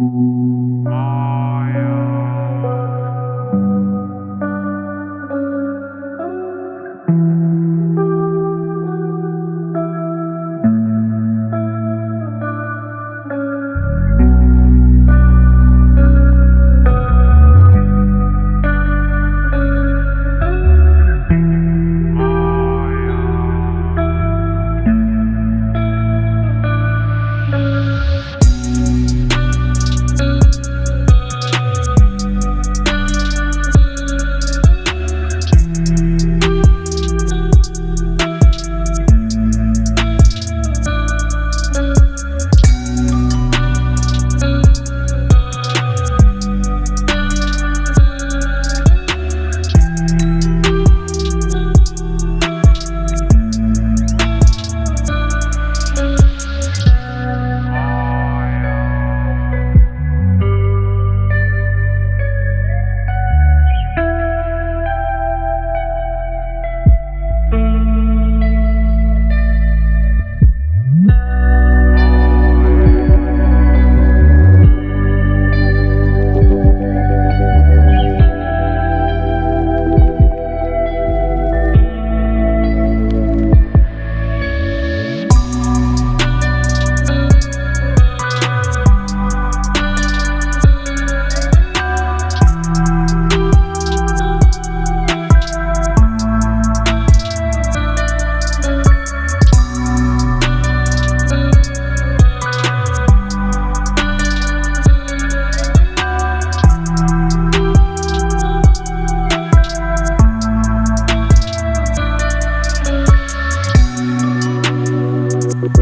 Mm-hmm.